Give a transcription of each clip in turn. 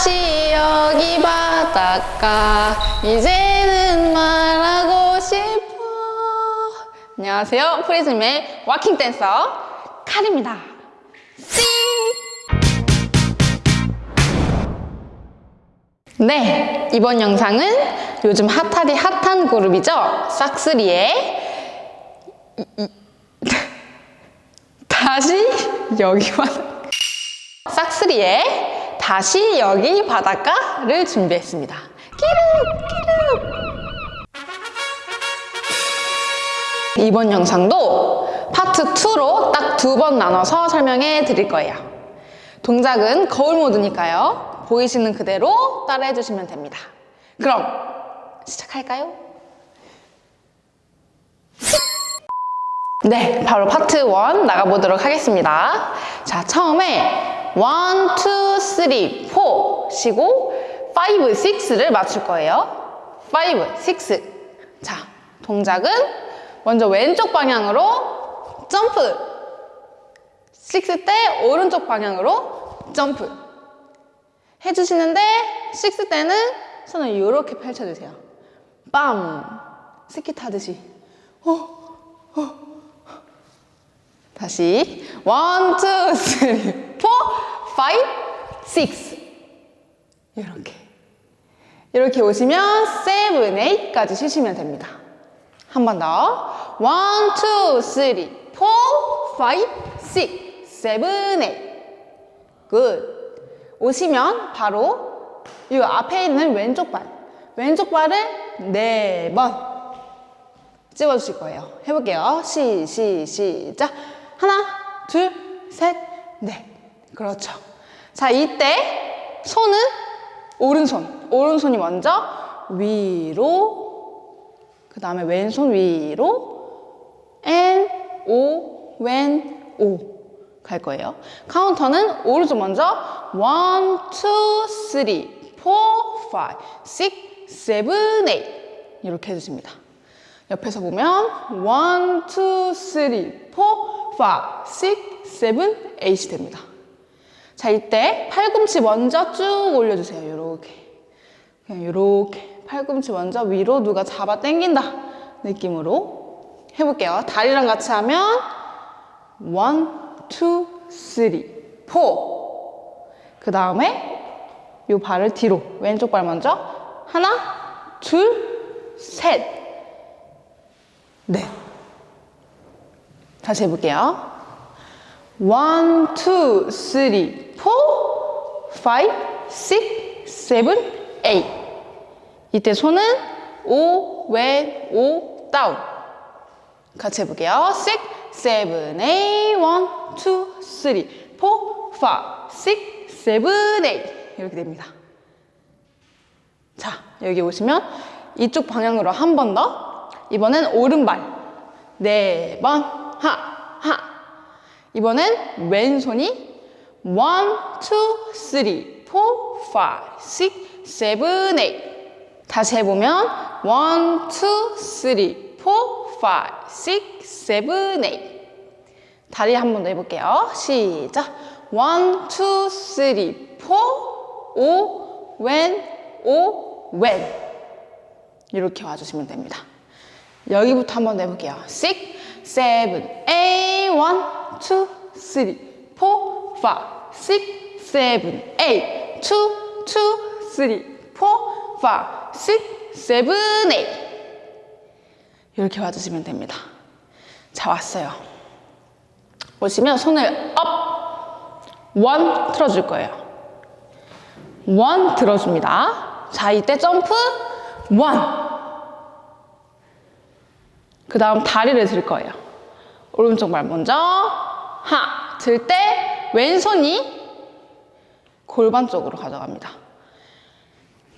다시 여기 바닷가. 이제는 말하고 싶어. 안녕하세요. 프리즘의 와킹 댄서 칼입니다. 띵! 네 이번 영상은 요즘 핫하디 핫한 그룹이죠? 싹쓰리의 다시 여기 바닷가 싹쓰리의 다시 여기 바닷가를 준비했습니다. 끼륵 끼륵 이번 영상도 파트 2로 딱 두 번 나눠서 설명해 드릴 거예요. 동작은 거울 모드니까요. 보이시는 그대로 따라해 주시면 됩니다. 그럼 시작할까요? 네, 바로 파트 1 나가보도록 하겠습니다. 자, 처음에 1, 2, 3, 4 쉬고 5, 6를 맞출 거예요. 5, 6. 자, 동작은 먼저 왼쪽 방향으로 점프. 6 때 오른쪽 방향으로 점프. 해주시는데 6 때는 손을 이렇게 펼쳐주세요. 빰! 스키 타듯이. 어, 다시 one, two, three, four, five, six 이렇게 이렇게 오시면 seven, eight까지 쉬시면 됩니다. 한 번 더. One, two, three, four, five, six, seven, eight good. 오시면 바로 이 앞에 있는 왼쪽 발 왼쪽 발을 네 번 찍어주실 거예요. 해볼게요. 시, 시, 시작. 하나, 둘, 셋, 넷. 그렇죠. 자, 이때 손은 오른손. 오른손이 먼저 위로, 그 다음에 왼손 위로, N, O, 왼, O. 갈 거예요. 카운터는 오른쪽 먼저 1, 2, 3, 4, 5, 6, 7, 8 이렇게 해주십니다. 옆에서 보면 1, 2, 3, 4, 5, 6, 7, 8이 됩니다. 자, 이때 팔꿈치 먼저 쭉 올려주세요. 이렇게. 그냥 이렇게. 팔꿈치 먼저 위로 누가 잡아 당긴다 느낌으로 해볼게요. 다리랑 같이 하면 1, 2, 3, 4. 그 다음에 이 발을 뒤로. 왼쪽 발 먼저. 하나, 둘, 셋. 네. 다시 해볼게요. 1, 2, 3, 4, 5, 6, 7, 8. 이때 손은 오, 왼, 오, 다운. 같이 해볼게요. 6, 7, 8, 1, 2, 3, 4, 5, 6, 7, 8. 이렇게 됩니다. 자, 여기 오시면 이쪽 방향으로 한 번 더. 이번엔 오른발. 네 번. 하, 하. 이번엔 왼손이 1, 2, 3, 4, 5, 6, 7, 8. 다시 해보면 1, 2, 3, 4, 5, 6, 7, 8. 다리 한 번 더 해볼게요. 시작. 1, 2, 3, 4, 5, 왼, 오, 왼. 이렇게 와주시면 됩니다. 여기부터 한 번 더 해볼게요. 6, 7, 8, 1, 2, 3, 4, 5, 6, 7, 8, 2, 2, 3, 4, 5, 6, 7, 8. 이렇게 와주시면 됩니다. 자, 왔어요. 오시면 손을 up, one 들어줄 거예요. One 들어줍니다. 자, 이때 점프, one. 그 다음 다리를 들 거예요. 오른쪽 발 먼저, 하. 들 때 왼손이 골반 쪽으로 가져갑니다.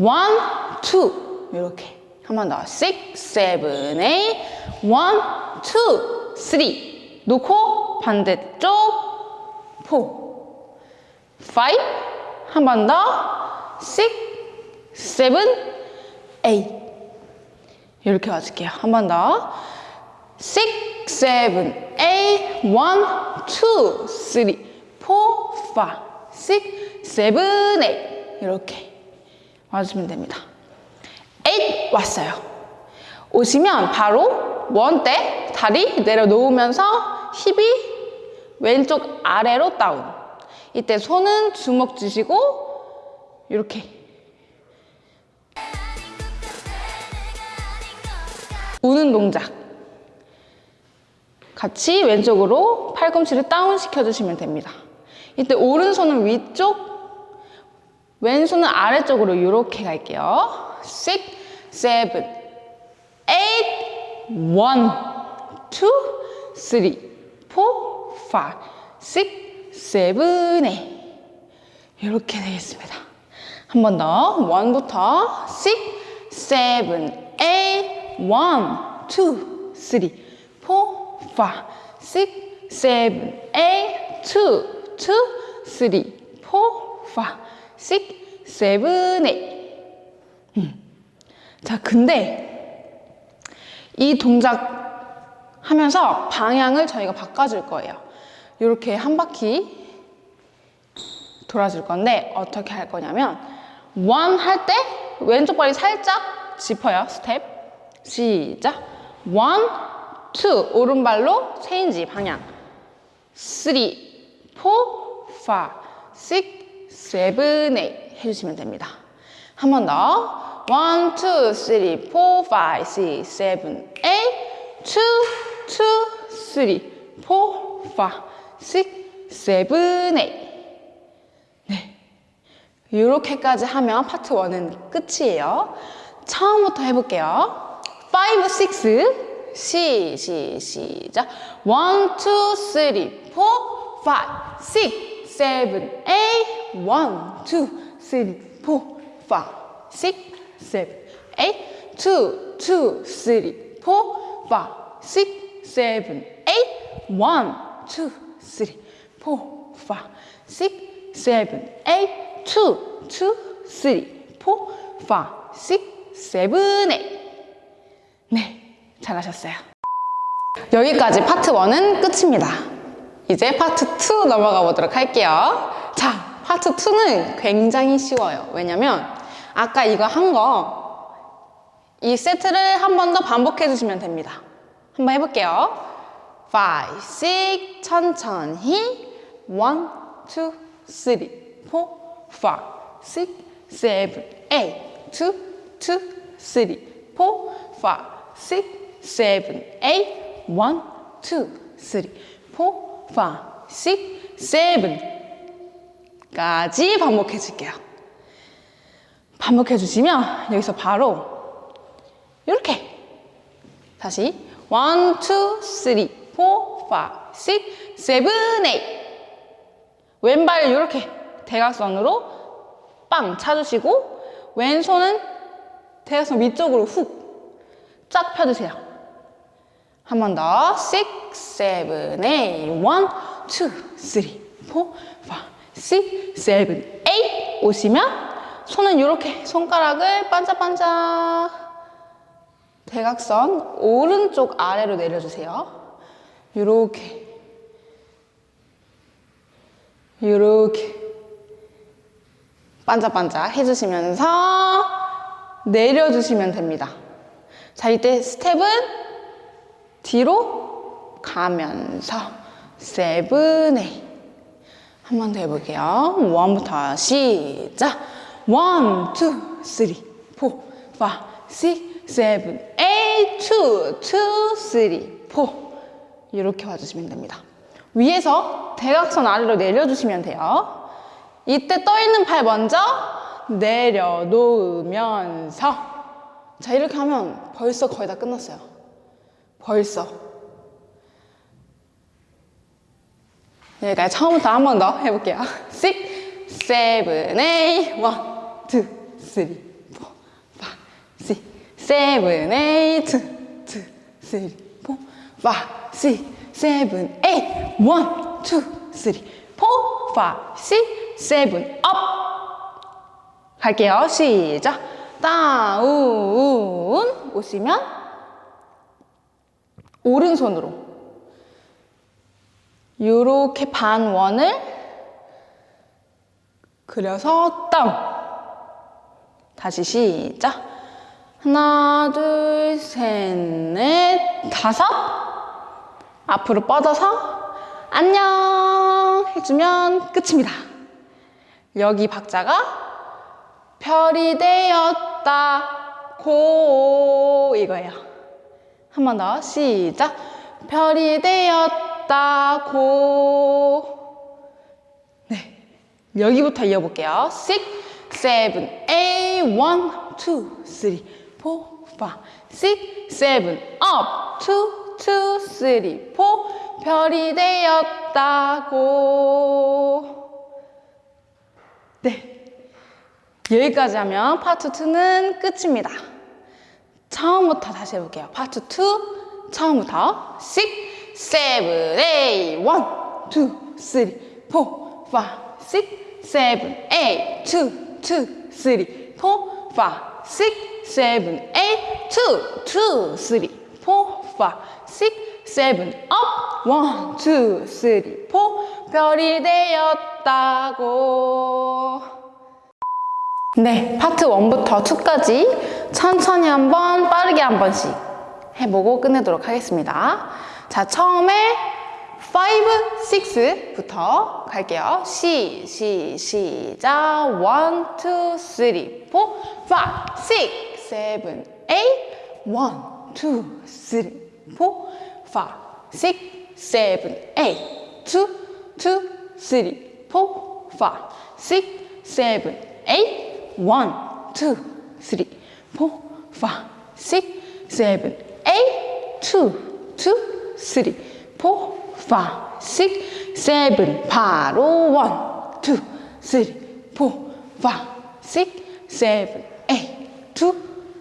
원, 투. 이렇게. 한 번 더. 6, 7, 8. 1, 2, 3. 놓고 반대쪽, 4. 5. 한번 더. 6, 7, 8. 이렇게 와줄게요. 한 번 더. 6, 7, 8, 1, 2, 3, 4, 5, 6, 7, 8. 이렇게 와주시면 됩니다. 8 왔어요. 오시면 바로 원때 다리 내려놓으면서 힙이 왼쪽 아래로 다운. 이때 손은 주먹 주시고 이렇게 우는 동작. 같이 왼쪽으로 팔꿈치를 다운 시켜주시면 됩니다. 이때 오른손은 위쪽, 왼손은 아래쪽으로 이렇게 갈게요. 6, 7, 8, 1, 2, 3, 4, 5, 6, 7, 8 이렇게 되겠습니다. 한 번 더. 1부터 6, 7, 8, 1, 2, 3, 4, 5, 6, 7, 8, 2, 2, 3, 4, 5, 6, 7, 8 음. 자, 근데 이 동작 하면서 방향을 저희가 바꿔줄 거예요. 이렇게 한 바퀴 돌아줄 건데 어떻게 할 거냐면 원 할 때 왼쪽 발이 살짝 짚어요. 스텝. 시작. One, two 오른발로 change 방향. Three, four, five, six, seven, eight 해주시면 됩니다. 한 번 더. One, two, three, four, five, six, seven, eight two, two, three, four, five, six, seven, eight 네. 이렇게까지 하면 파트 1은 끝이에요. 처음부터 해볼게요. 5, 6, 시, 시, 시작. 1, 2, 3, 4, 5, 6, 7, 8, 1, 2, 3, 4, 5, 6, 7, 8, 2, 2, 3, 4, 5, 6, 7, 8, 1, 2, 3, 4, 5, 6, 7, 8, 2, 2, 3, 4, 5, 6, 7, 8. 네, 잘하셨어요. 여기까지 파트 1은 끝입니다. 이제 파트 2 넘어가 보도록 할게요. 자, 파트 2는 굉장히 쉬워요. 왜냐면 아까 이거 한 거 이 세트를 한 번 더 반복해 주시면 됩니다. 한번 해볼게요. 5, 6, 천천히 1, 2, 3, 4, 5, 6, 7, 8, 2, 2, 3, 4, 5, 6, 7, 8, 1, 2, 3, 4, 5, 6, 7까지 반복해 줄게요. 반복해 주시면 여기서 바로 이렇게 다시 1, 2, 3, 4, 5, 6, 7, 8 왼발 이렇게 대각선으로 빵 차주시고 왼손은 대각선 위쪽으로 훅 쫙 펴주세요. 한 번 더. 6, 7, 8, 1, 2, 3, 4, 5, 6, 7, 8 오시면 손은 이렇게 손가락을 반짝반짝 대각선 오른쪽 아래로 내려주세요. 이렇게 이렇게 반짝반짝 해주시면서 내려주시면 됩니다. 자, 이때 스텝은 뒤로 가면서 seven, eight. 한번 더 해볼게요. One부터 시작. One, two, three, four, five, six, seven, eight, two, two, three, four. 이렇게 와주시면 됩니다. 위에서 대각선 아래로 내려주시면 돼요. 이때 떠있는 팔 먼저 내려놓으면서 자 이렇게 하면 벌써 거의 다 끝났어요. 벌써. 여기까지 처음부터 한 번 더 해볼게요. 6, 7, 8, 1, 2, 3, 4, 5, 6, 7, 8, 2, 2, 3, 4, 5, 6, 7, 8, 1, 2, 3, 4, 5, 6, 7, 업! 갈게요. 시작. 다운 오시면 오른손으로 이렇게 반원을 그려서 다운 다시 시작. 하나, 둘, 셋, 넷, 다섯. 앞으로 뻗어서 안녕 해주면 끝입니다. 여기 박자가 별이 되었다 고 이거예요. 한 번 더 시작. 별이 되었다 고. 네. 여기부터 이어볼게요. 6, 7, 8, 1, 2, 3, 4, 5, 6, 7, up, 2, 2, 3, 4. 별이 되었다고. 네. 여기까지 하면 파트 2는 끝입니다. 처음부터 다시 해볼게요. 파트 2, 처음부터 6, 7, 8, 1, 2, 3, 4, 5, 6, 7, 8, 2, 2, 3, 4, 5, 6, 7, 8, 2, 2, 3, 4, 5, 6, 7, up, 1, 2, 3, 4, 별이 되었다고. 네, 파트 1부터 2까지 천천히 한번 빠르게 한 번씩 해보고 끝내도록 하겠습니다. 자, 처음에 5, 6부터 갈게요. 시, 시, 시작. 1, 2, 3, 4, 5, 6, 7, 8. 1, 2, 3, 4, 5, 6, 7, 8. 2, 2, 3, 4, 5, 6, 7, 8. 1, 2, 3, 4, 5, 6, 7, 8. 2, 2, 3, 4, 5, 6, 7. 바로 1, 2, 3, 4, 5, 6, 7, 8. 2,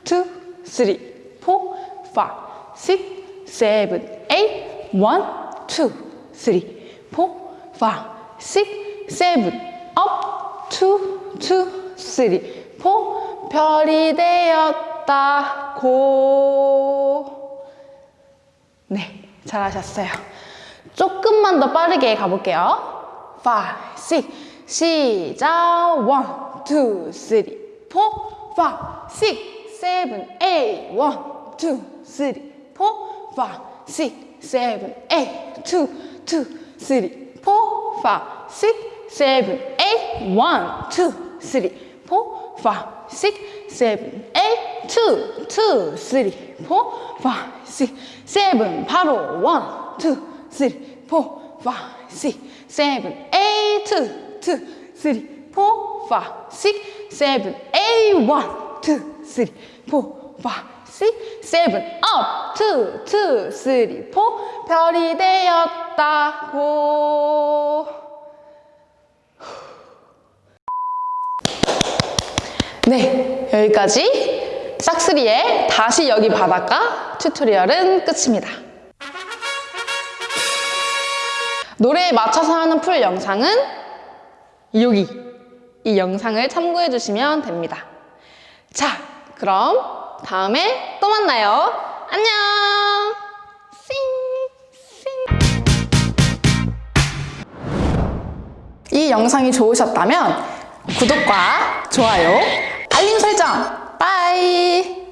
2, 3, 4, 5, 6, 7, 8. 1, 2, 3, 4, 5, 6, 7. up, 2, 2, 3, 4. 별이 되었다고. 네, 잘하셨어요. 조금만 더 빠르게 가볼게요. 5, 6, 시작. 1, 2, 3, 4, 5, 6, 7, 8. 1, 2, 3, 4, 5, 6, 7, 8. 2, 2, 3, 4, 5, 6, 7, 8. 1, 2, 3, 4, 5, 6, 7, 8. 2, 2, 3, 4, 5, 6, 7. 바로 1, 2, 3, 4, 5, 6, 7, 8. 2, 2, 3, 4, 5, 6, 7, 8. 1, 2, 3, 4, 5, 6, 7. up. 2, 2, 3, 4. 별이 되었다고. 네, 여기까지 싹쓰리의 다시 여기 바닷가 튜토리얼은 끝입니다. 노래에 맞춰서 하는 풀 영상은 여기 이 영상을 참고해 주시면 됩니다. 자, 그럼 다음에 또 만나요. 안녕! 이 영상이 좋으셨다면 구독과 좋아요, 알림 설정, 빠이!